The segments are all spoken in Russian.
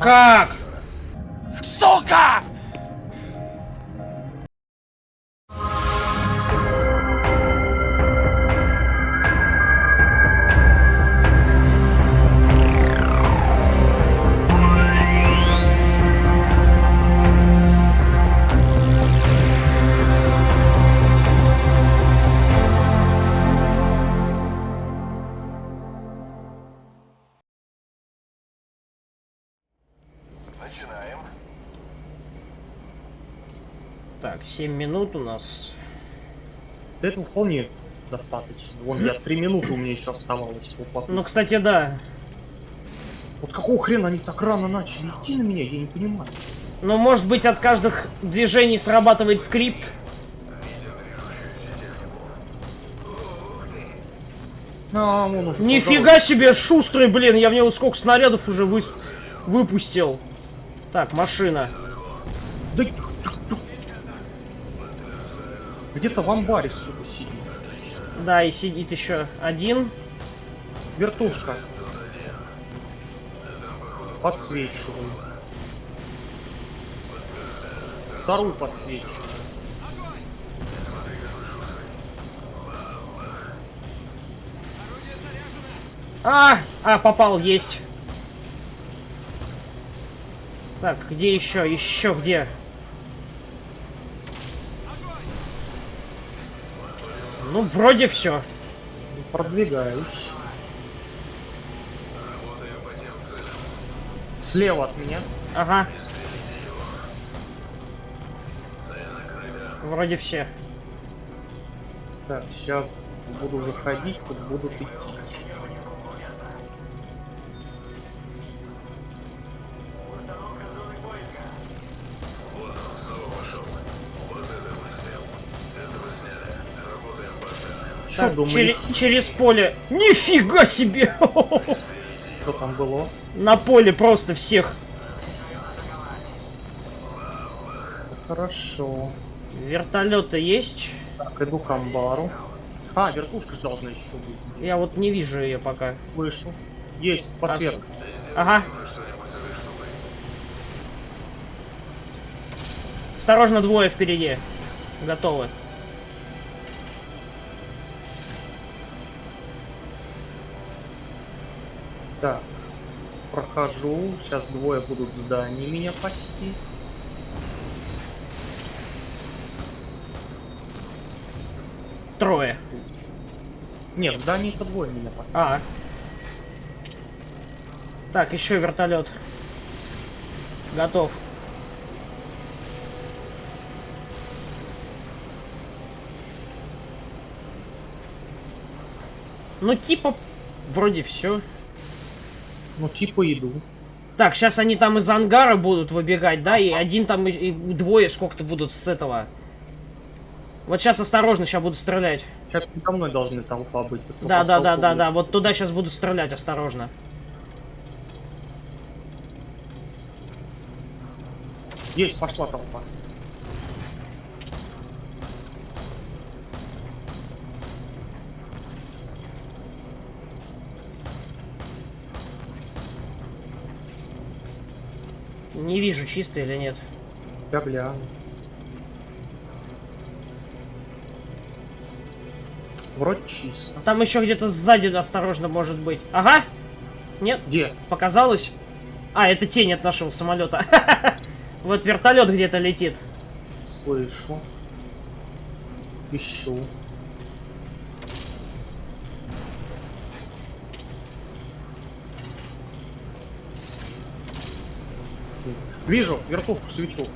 Как? 7 минут у нас. Да этого вполне достаточно. Вон я три минуты у меня еще оставалось. плоту. Ну, кстати, да. Вот какого хрена они так рано начали идти на меня, я не понимаю. Ну, может быть, от каждых движений срабатывает скрипт. А, вон уж Нифига себе, шустрый, блин, я в него сколько снарядов уже вы... выпустил. Так, машина. Да... Где-то в амбаре, сука, сидит. Да, и сидит еще один. Вертушка. Подсвечиваю. Вторую подсвечиваю. А, а, попал, есть. Так, где еще? Еще где? Ну, вроде все. Продвигаюсь. Слева от меня. Ага. Вроде все. Так, сейчас буду выходить, тут будут идти. Что Так, думаешь, чере- через поле. Нифига себе! что там было? На поле просто всех. Хорошо. Вертолеты есть. Так, иду к амбару. А, вертушка должна еще быть. Я вот не вижу ее пока. Слышу. Есть, подсветка. Ага. Осторожно, двое впереди. Готовы. Так. Прохожу. Сейчас двое будут в здании меня пасти. Трое. Нет, в здании-то двое меня пасти. А. Так, еще вертолет. Готов. Ну, типа, вроде все. Ну, типа иду. Так, сейчас они там из ангара будут выбегать, да? И один там, и, и двое сколько-то будут с этого. Вот сейчас осторожно, сейчас буду стрелять. Сейчас передо мной должны толпа быть. Да, да, да, да, да. Вот туда сейчас буду стрелять, осторожно. Есть, пошла толпа. Не вижу, чисто или нет. Я гляну. Вроде чисто. Там еще где-то сзади осторожно может быть. Ага. Нет, Где? показалось. А, это тень от нашего самолета. Вот вертолет где-то летит. Слышу. Ищу. Вижу, вертушку свечу.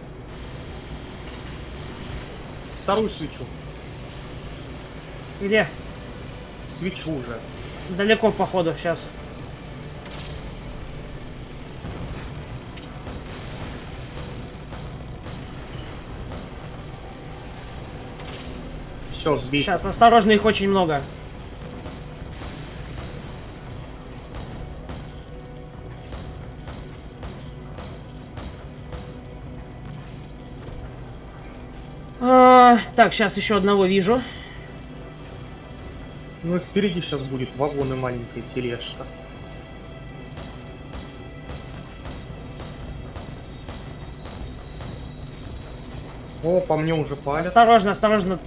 Вторую свечу. Где? Свечу уже. Далеко, походу, сейчас. Все, сбить. Сейчас, осторожно, их очень много. Так, сейчас еще одного вижу. Ну, впереди сейчас будет вагоны и маленькая тележка. О, по мне уже палят. Осторожно, осторожно.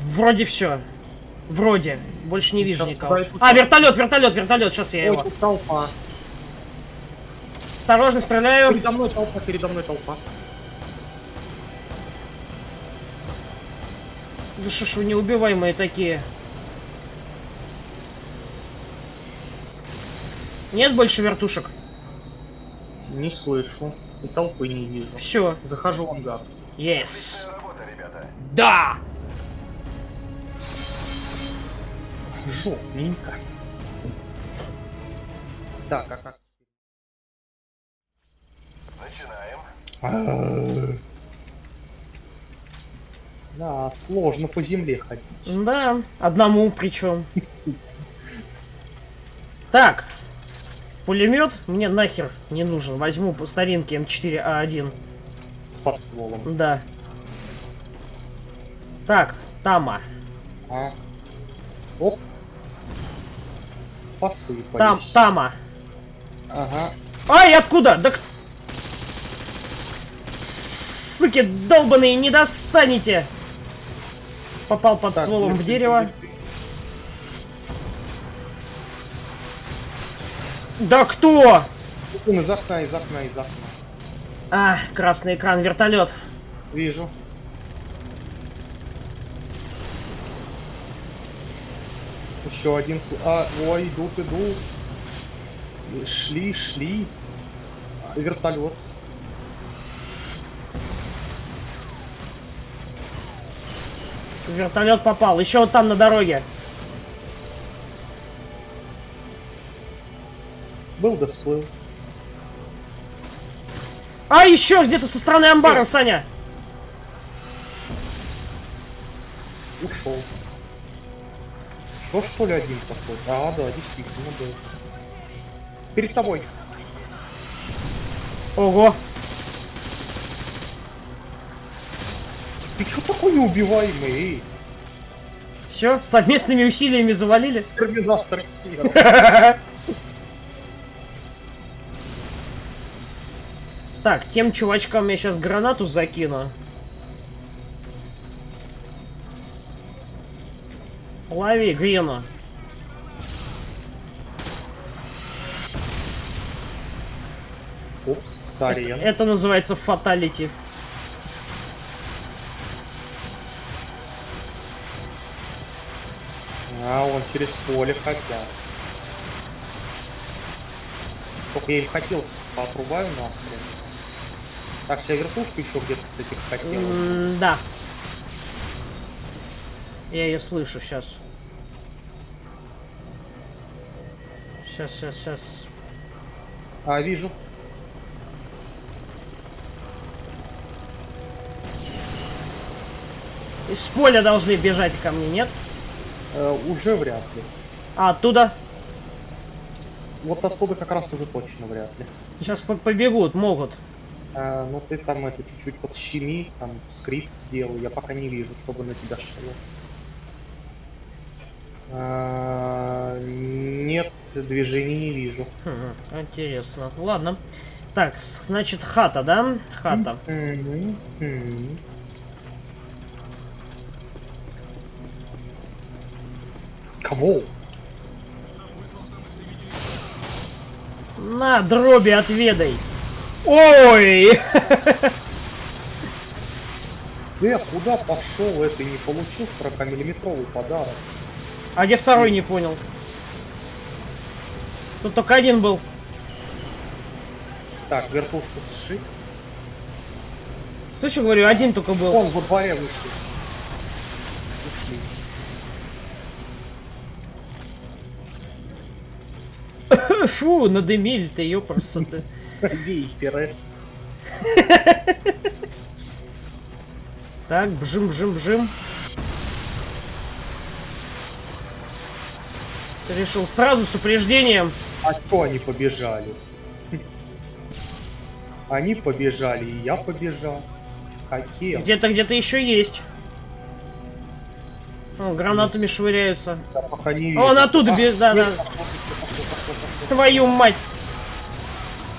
Вроде все. Вроде. Больше не ну, вижу сейчас никого. А, вертолет, вертолет, вертолет. Сейчас я Ой, его. Толпа. Осторожно, стреляю. Передо мной толпа, передо мной толпа. Да что ж вы неубиваемые такие? Нет больше вертушек? Не слышу. И толпы не вижу. Все. Захожу в ангар. Yes. Да! Жопненько. Так, а как Да, сложно по земле ходить. Да, одному причем. Так. Пулемет мне нахер не нужен. Возьму по старинке М4А1. С подстволом. Да. Так, Тама. А. Оп. Посыпались. Там, Тама. Ага. Ай, откуда? Да Суки, долбаные, не достанете! Попал под Так, стволом в дерево. Да кто? Из окна, из окна, из окна. А, красный экран, вертолет. Вижу. Еще один. А, ой, идут, идут. Шли, шли. А, Вертолет. Вертолет попал. Еще вот там на дороге. Был да всплыл. А, еще где-то со стороны амбара, Э. Саня. Ушел. Что что ли один такой? А, да, действительно был. Перед тобой. Ого. Ты что такой неубиваемый? Эй, Все, совместными усилиями завалили. Терминатор. Так, тем чувачкам я сейчас гранату закину. Лови, Грину. Упс, сорен. Это называется фаталити. А, он через поле хотят. Только я им хотел поотрубаю нахрен. Так, вся вертушка еще где-то с этих хотела. М, Да. Я ее слышу сейчас. Сейчас, сейчас, сейчас. А, вижу. Из поля должны бежать ко мне, нет? Э, уже вряд ли. А, оттуда? Вот оттуда как раз уже точно вряд ли. Сейчас побегут, могут. А, ну ты там это чуть-чуть подщеми, там скрипт сделай. Я пока не вижу, чтобы на тебя шло. А, нет, движений не вижу. Хм, интересно. Ладно. Так, значит, хата, да? Хата. Мгм, мгм. Кого? На, дроби отведай. Ой! Э, куда пошел это и не получил 40-миллиметровый подарок? А где второй, не понял. Тут только один был. Так, вертушку сшить. Слышу, говорю, один только был. Он во дворе вышли. Фу, надымили-то, ёпрсоты. Вейперы. Так, бжим, бжим, бжим. Ты решил сразу с упреждением. А что они побежали? Они побежали, и я побежал. Хотел. Где-то, где-то еще есть. О, гранатами швыряются. О, он оттуда А, бежит, да, да. Твою мать.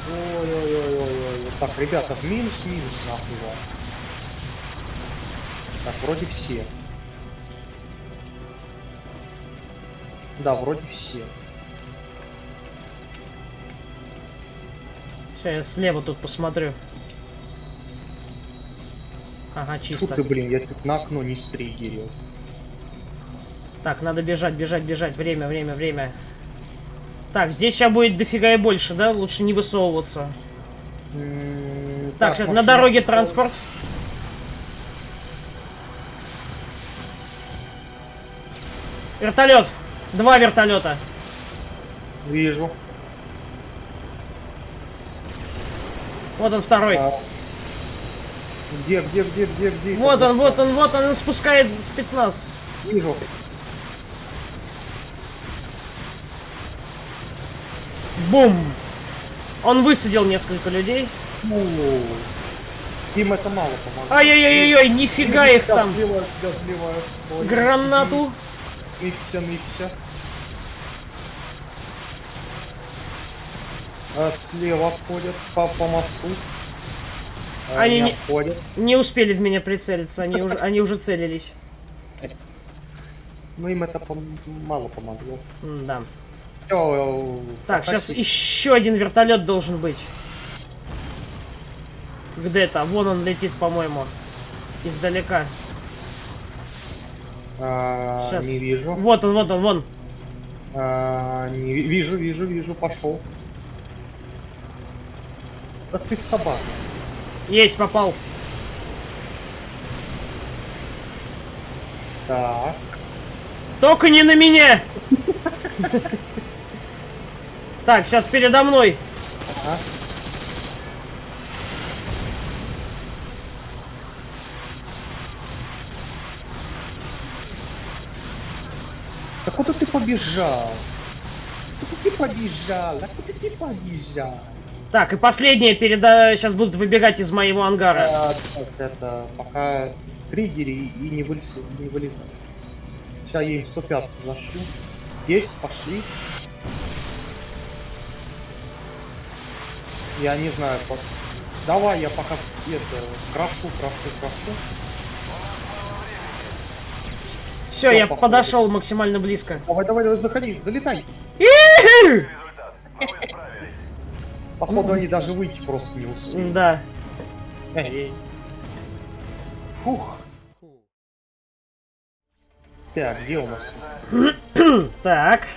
Ой-ой-ой. Ребята, в минус-минус нахуй вас. Так, вроде все. Да, вроде все. Сейчас я слева тут посмотрю. Ага, Фу чисто. ты, блин, я тут на окно не стригерил. Так, надо бежать, бежать, бежать. Время, время, время. Так, здесь сейчас будет дофига и больше, да? Лучше не высовываться. М, Так, на дороге транспорт. Вертолет. Два вертолета. Вижу. Вот он второй. А, Где, где, где, где, где? Вот он, вот он, вот он, он спускает спецназ. Вижу. Бум! Он высадил несколько людей. Им это мало помогло. Ай-яй-яй-яй, нифига их там. Ой, Гранату. Микся, микся. А слева обходят по, по мосту. А Они не не- обходят. Не успели в меня прицелиться, они уже, они уже целились. Ну им это пом- мало помогло. Да. Всё, Так, сейчас еще один вертолет должен быть. Где-то, вон он летит, по-моему. Издалека. А, Щас. Не вижу. Вот он, вот он, вон. А, не ви- вижу, вижу, вижу, пошел. Да ты собака. Есть, попал. Так. Только не на меня! Так, сейчас передо мной. Ага. Да куда ты побежал? Куда ты побежал? Да куда ты побежал? Так, и последнее передо... Сейчас будут выбегать из моего ангара. А, так, это, пока с триггери и не, вылез, не вылезай. Сейчас я им 105 зашу. Есть, пошли. Я не знаю, по- давай я пока это крашу, крашу, крашу. Все, всё, я походу. подошел максимально близко. Давай, давай, давай, заходи, залетай. Походу они даже выйти просто не успели. Да. Фух. Так, где у нас? Так.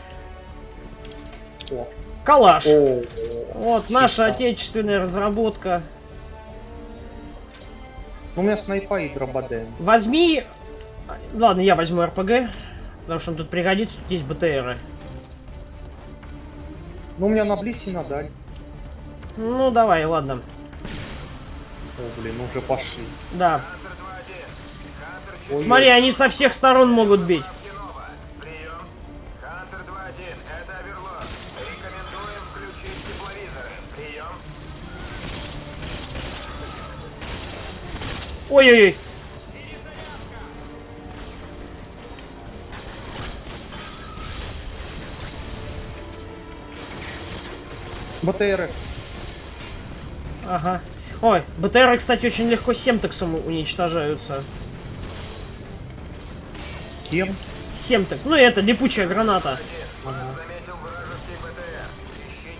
О. Калаш. О, Вот наша отечественная разработка. У меня снайпа и дрободен. Возьми... Ладно, я возьму РПГ. Потому что он тут пригодится, тут есть БТРы. Ну, у меня на близ и на даль. Ну, давай, ладно. О, блин, уже пошли. Да. Ой, Смотри, они со всех сторон могут бить. Ой-ой-ой. БТРы. Ага. Ой, БТРы, кстати, очень легко семтексом уничтожаются. Кем? Семтекс. Ну, это липучая граната. БТР.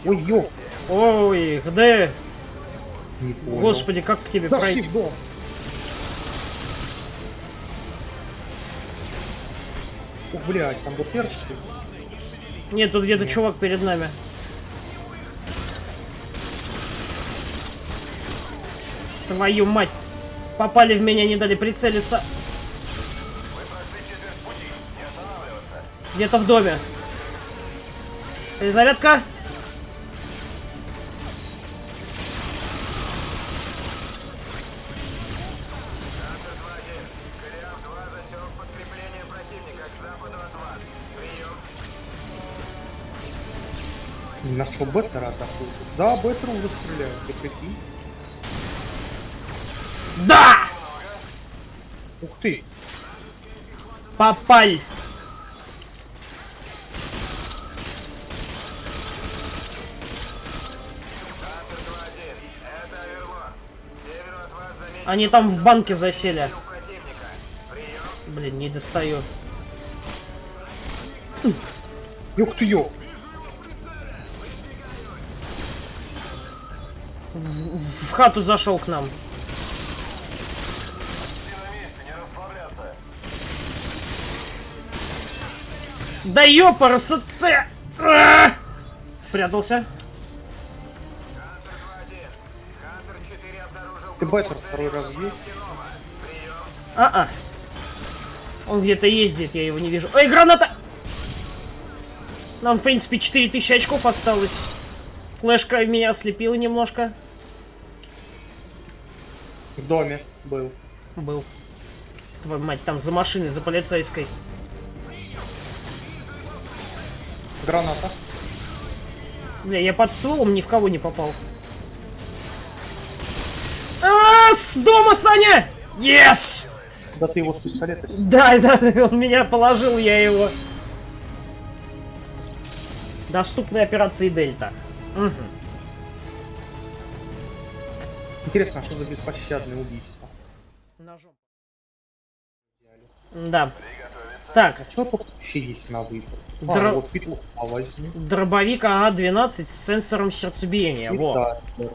Ой, ё. Ой, где? Господи, как к тебе пройти? Ух, блядь, там БТР что ли? Нет, тут где-то чувак перед нами. Твою мать. Попали в меня, не дали прицелиться. Где-то в доме. Перезарядка. На что Беттера атакуют? Да, Беттера уже стреляют, ты прикинь. Да! Ух ты. Попали. Хантер 2-1, это Оверлорд. Они там в банке засели. Блин, не достаю. Ёх ты ё! В хату зашел к нам. Да ёпарасы ты! А! Спрятался. Хантер 2-1. Хантер 4 обнаружил Ты байтер второй раз. Прием. А-а. Он где-то ездит, я его не вижу. Ой, граната! Нам, в принципе, 4000 очков осталось. Флешка меня ослепила немножко. В доме был. Был. Твою мать, там за машиной, за полицейской. Граната. Бля, я под стволом ни в кого не попал. А, с дома, Саня! Yes! Да ты его с пистолета Да, да, он меня положил, я его. Доступны операции Дельта. Мгм. Интересно, а что за беспощадное убийство? Ножом. Да. Так, А что есть на выбор? А, Дра- вот петуха возьми. дробовик АА-12 с сенсором сердцебиения. Во. Да,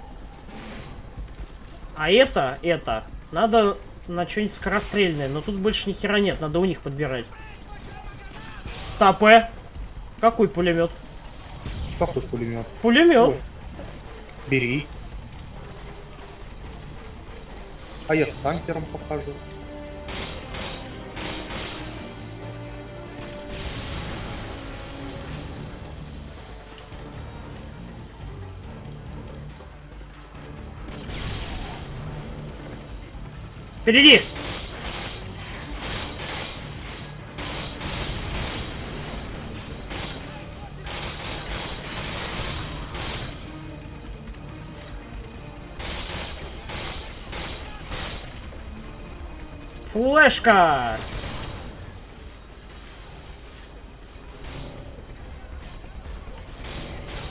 А это, это, надо на что-нибудь скорострельное, но тут больше ни хера нет, надо у них подбирать. Стопе. Какой пулемет? Какой пулемет? Пулемет. Бери. А я с санкером покажу. Впереди! Флешка!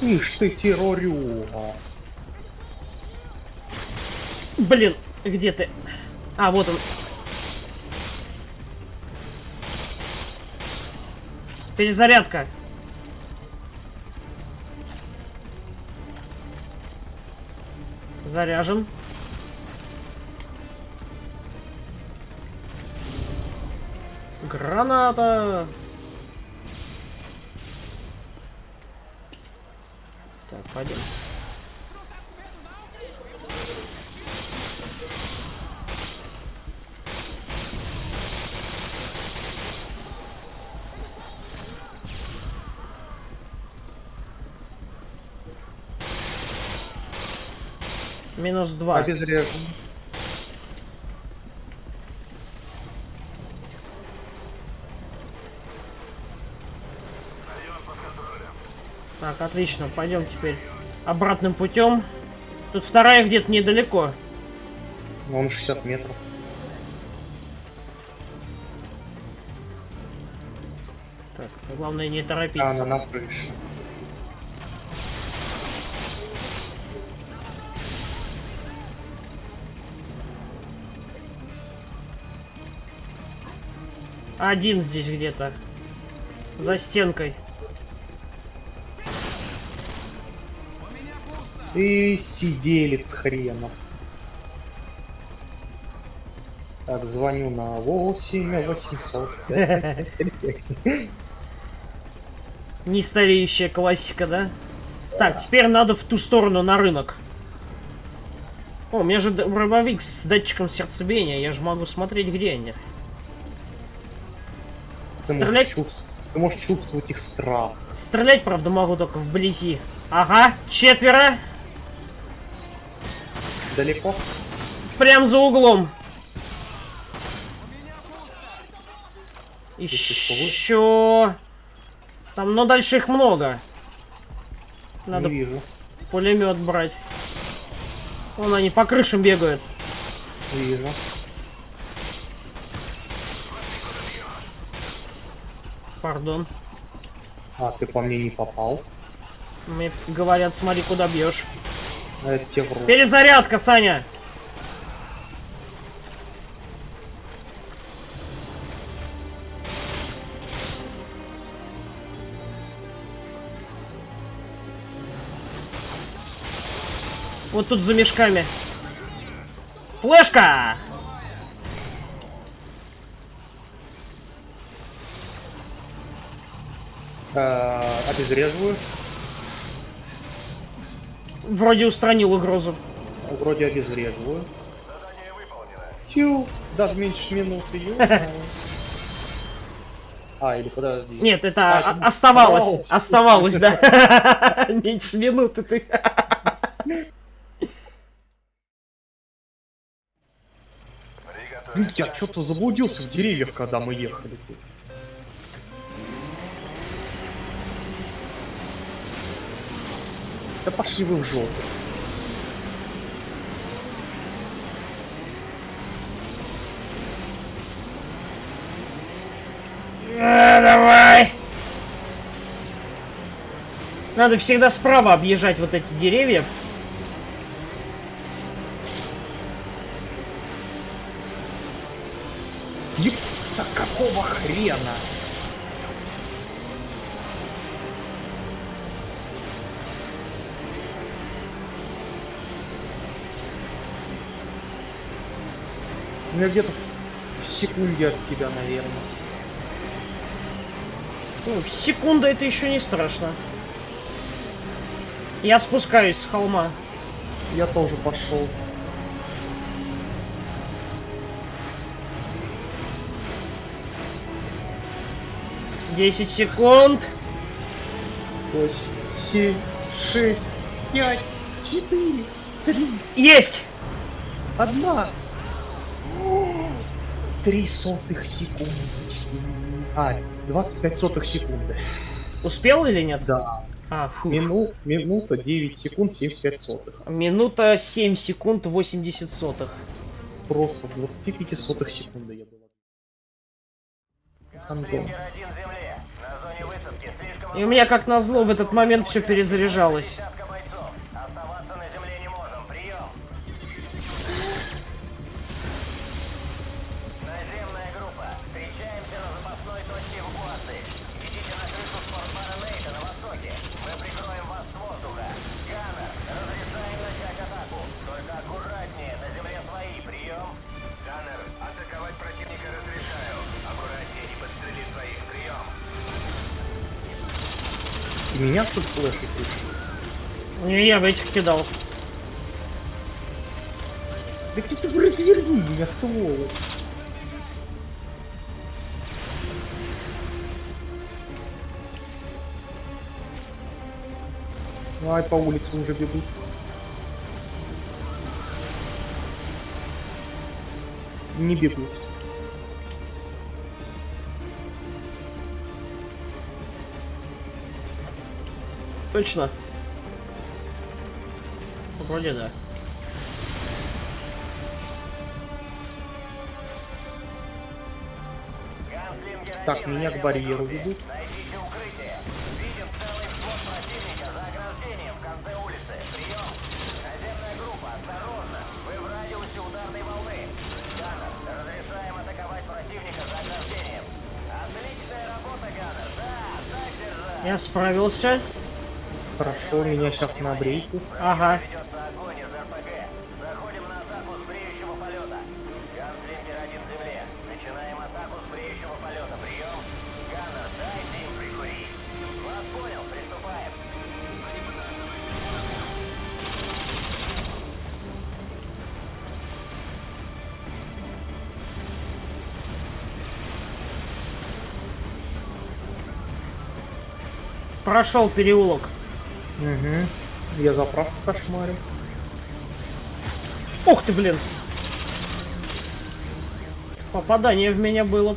Ишь ты, террорюга. Блин, где ты? А, вот он. Перезарядка. Заряжен. Граната. Так, пойдем. Минус два. Обезврежен. Так, отлично, пойдем теперь обратным путем. Тут вторая где-то недалеко. Он 60 метров. Так, главное не А, торопиться. она на крыше. Один здесь где-то. За стенкой. И сиделец хренов. Так, звоню на 8 800. Нестареющая классика, да? Так, теперь надо в ту сторону, на рынок. О, у меня же дробовик с датчиком сердцебиения. Я же могу смотреть, где они. Ты Стрелять? можешь, чувств- ты можешь чувствовать их страх. Стрелять, правда, могу только вблизи. Ага, четверо. Далеко? Прям за углом. Еще. Там, но дальше их много. Надо Не вижу. пулемет брать. Вон они по крышам бегают. Вижу. Пардон. А, ты по мне не попал. Мне говорят, смотри, куда бьешь. Перезарядка, Саня! Вот тут за мешками. Флешка! Обезвреживаю. Вроде устранил угрозу. Вроде обезвреживаю. Тю, даже меньше минуты. А, или подожди. Нет, это А, оставалось. оставалось. Да. Меньше минуты ты. Я что-то заблудился в деревьях, когда мы ехали. Да пошли вы в жопу. А, давай. Надо всегда справа объезжать вот эти деревья. Еб... Да какого хрена? Ну, я где-то в секунде от тебя, наверное. Ну, секунда это еще не страшно. Я спускаюсь с холма. Я тоже пошел. Десять секунд. Восемь, семь, шесть, пять, четыре, три, Есть! одна. О, Три сотых секунды. А, 25 сотых секунды. Успел или нет? Да. А, фу. Мину, минута 9 секунд 75 сотых. Минута 7 секунд 80 сотых. Просто в 25 сотых секунды я был. Антон. Стрингер-1 земле. На зоне высадки слишком И у меня, как назло, в этот момент все перезаряжалось. Я в этих кидал. Да ты ты разверни меня, сволочь. Ай, по улице уже бегут. Не бегут. Точно. Вроде да. Так, меня на к барьеру ведут. Найдите укрытие. Видим целый взвод противника за ограждением Прошел переулок. Угу. Я заправку кошмарю. Ух ты, блин. Попадание в меня было.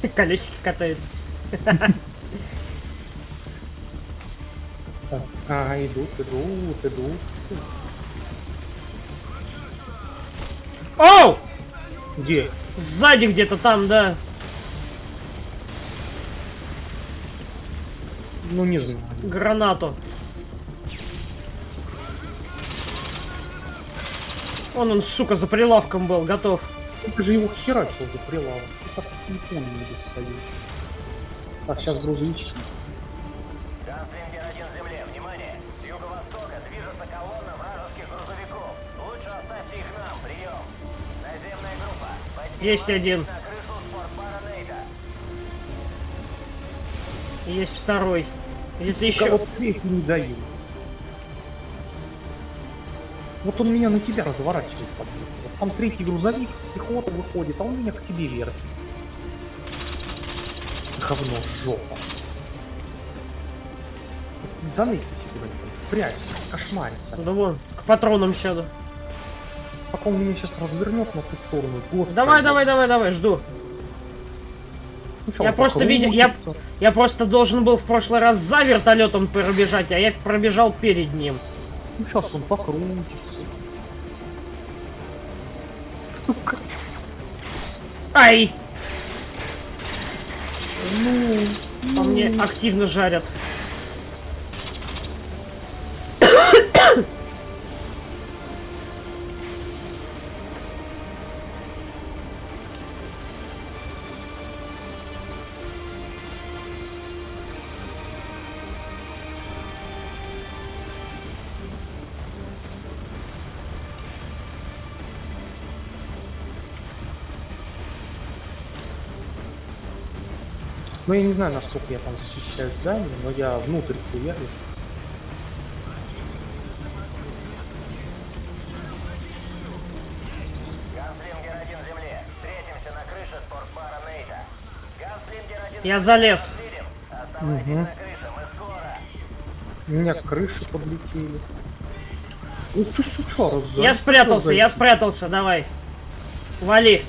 Колесики катаются. А, идут, идут, идут. Оу! Где? Сзади где-то там, да. Ну не знаю. Гранату. Он, он, сука, за прилавком был, готов. Ты же его херачил за прилавок. Что так не не достают? Так, сейчас грузовички. Есть один. Есть второй. Где-то еще. вот не даю. Вот он меня на тебя разворачивает. Вот Там третий грузовик с пехоты выходит, а он меня к тебе вертит. Говно жопа. Заметьте себе, спрячься, кошмарится. Да вон, к патронам сяду. Он меня сейчас развернет на ту сторону. вот Давай, давай, давай, давай, жду. Ну Я просто видел- я- Я просто должен был в прошлый раз за вертолетом пробежать, а я пробежал перед ним. Ну сейчас он покрутится. Сука. Ай! Ну, По мне активно жарят. Ну я не знаю, насколько я там защищаю здание, но я внутрь хуярю. Ганслингер 1 земле. Встретимся на крыше спортбара Нейта. Ганслингер 1 Я залез. скоро. У меня крыши подлетели. Ух ты, сучара, Я спрятался, я спрятался, давай. Вали.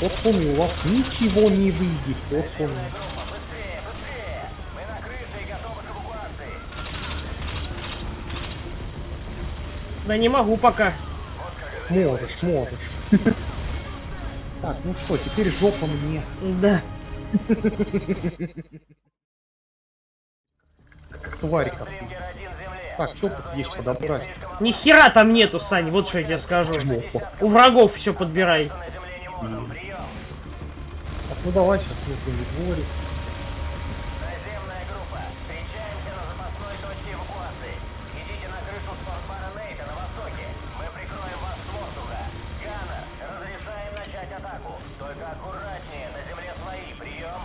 Вот и у вас ничего не выйдет. Вот эвакуации. Да не могу пока. Можешь, можешь. Так, ну что, теперь жопа мне. Да. Как тварь как. Ганслингер 1 земле. Так, что тут есть подобрать? Ни хера там нету, Сань, вот что я тебе скажу. Жопа. У врагов все подбирай. На ну давай сейчас внутренний дворик. Наземная группа. Встречаемся на запасной точке эвакуации. Идите на крышу спортбара Нейта на востоке. Мы прикроем вас с воздуха. Ганнер, разрешаем начать атаку. Только аккуратнее, на земле свои. Прием.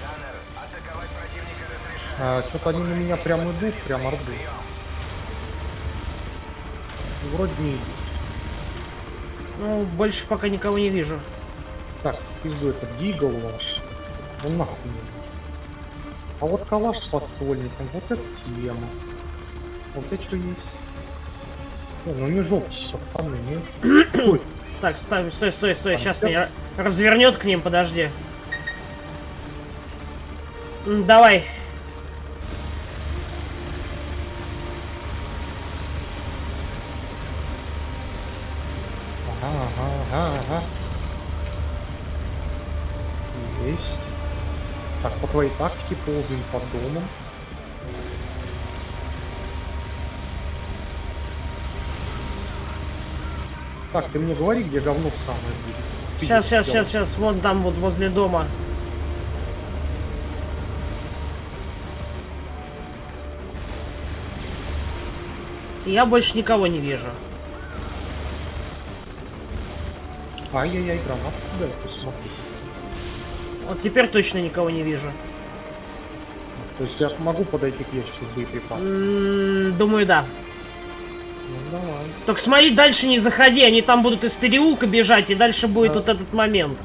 Ганнер, атаковать противника разрешаем. А, что-то они на меня прям идут, прям орды. Вроде не идут. Ну, больше пока никого не вижу. Так, пизду это дигл ваш. Он нахуй не нужен. А вот калаш с подствольником, вот это тема. Вот это что есть. Не, ну не жопитесь, пацаны, не. Так, стой, стой, стой, стой. Сейчас меня развернет к ним, подожди. Давай. Твоей тактике ползаем под домом. Так, ты мне говори, где говно самое будет. Ты Сейчас, сейчас, сейчас, сейчас. Вон там, вот возле дома. Я больше никого не вижу. Ай-яй-яй, гранат. Да, ты смотри. Вот теперь точно никого не вижу. То есть я могу подойти к ящику? М, Думаю, да. Ну давай. Только смотри, дальше не заходи, они там будут из переулка бежать, и дальше будет Да. вот этот момент.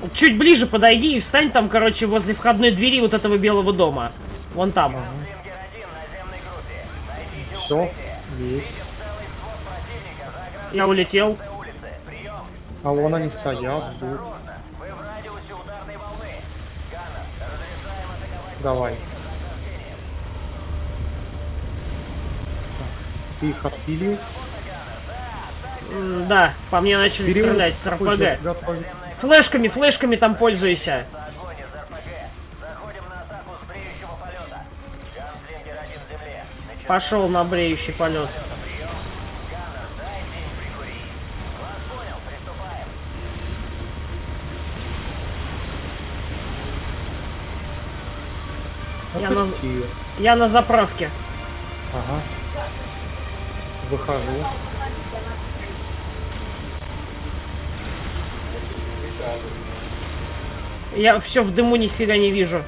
Вот Чуть ближе подойди и встань там, короче, возле входной двери вот этого белого дома. Вон там. Ганслингер 1 наземной группе. Найдите Все, есть. Я улетел. А вон они стоят, ждут. Давай. Ты их отпилил. Да, по мне начали Период стрелять с РПГ. Флешками, флешками там пользуйся. Огонь из РПГ. Заходим на атаку с бреющего полета. Ганслингер 1 земле. Начинаем Пошел на бреющий полет. прием. Ганнер, дайте им прикурить. Вас понял, приступаем. Я на- заправке. Ага. Выхожу. Я все в дыму нифига не вижу.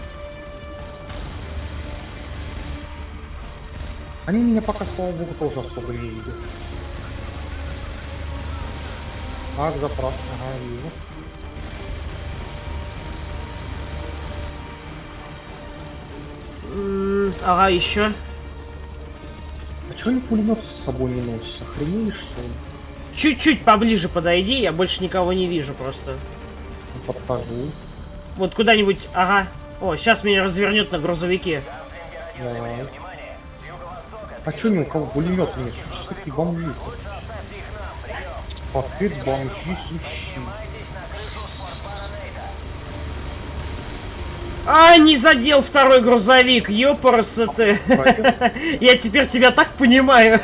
Они меня пока, слава богу, тоже особо не видят. Ах, заправка, ага, вижу. Ага, еще. А чё они пулемет с собой не носят? Охренели что ли? Чуть-чуть поближе подойди, я больше никого не вижу просто. Ну, Подхожу. Вот куда-нибудь, ага. О, сейчас меня развернет на грузовике. Давай. А чё ни у кого пулемет нет? Что такие бомжи? Ответ бомжи сущи. А, не задел второй грузовик, ёпарасы ты. Я теперь тебя так понимаю.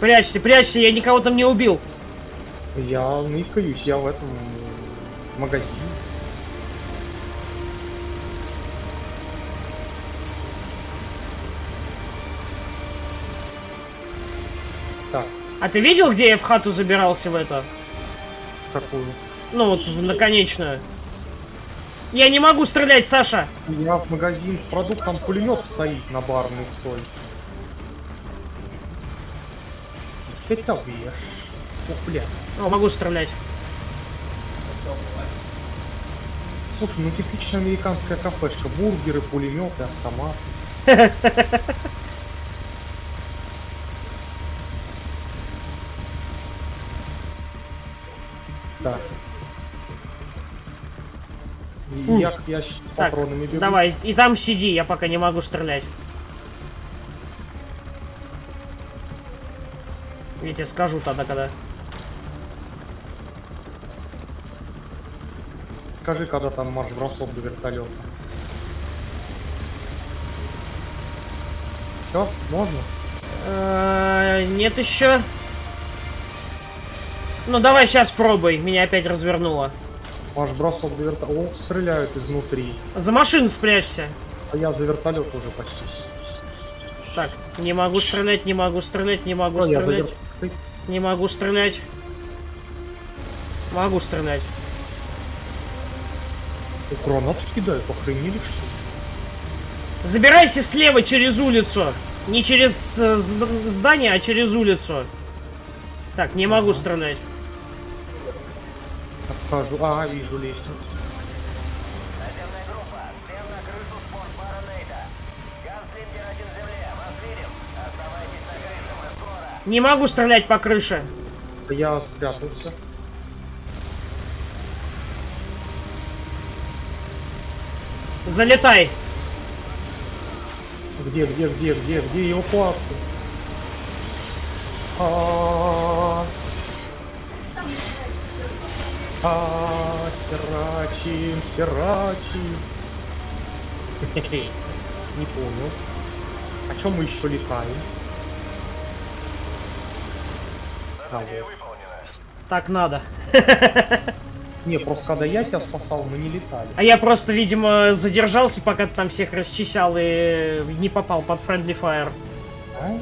Прячься, прячься, я никого там не убил. Я ныкаюсь, я в этом магазине. Так, А ты видел, где я в хату забирался в это? какую? Ну вот, в наконечную. Я не могу стрелять, Саша. Я в магазин с продуктом пулемет стоит на барной соль. Это вещь. Ох, бля. О, могу стрелять. Слушай, ну типичная американская кафешка. Бургеры, пулеметы, автомат. Так. И Я, я с Так, патронами бегу. давай, и там сиди, я пока не могу стрелять. Я тебе скажу тогда, когда. Скажи, когда там марш-бросок до вертолета. Все, можно? Э, Нет еще. Ну давай сейчас пробуй, меня опять развернуло. Марш-бросок до вертолета. О, стреляют изнутри. За машину спрячься. А я за вертолет уже почти. Так, не могу стрелять, не могу стрелять, не могу Ну, я за стрелять. вер- Не могу стрелять. Могу стрелять. О, гранаты кидают, охренели что ли? Забирайся слева через улицу. Не через э, зд- здание, а через улицу. Так, не могу стрелять. Отхожу. А, вижу лестницу. Наземная группа, всем на крышу спортбара Нейта. Ганслингер один в земле, вас видим. Оставайтесь на крыше, мы скоро. Не могу стрелять по крыше. Я спрятался. Залетай. Где, где, где, где, где эвакуация? А, а, херачим, херачим. Не понял. О чем мы еще летаем? А, вот. Так надо. Не, просто когда я тебя спасал, мы не летали. А я просто, видимо, задержался, пока ты там всех расчищал и не попал под Friendly Fire. А,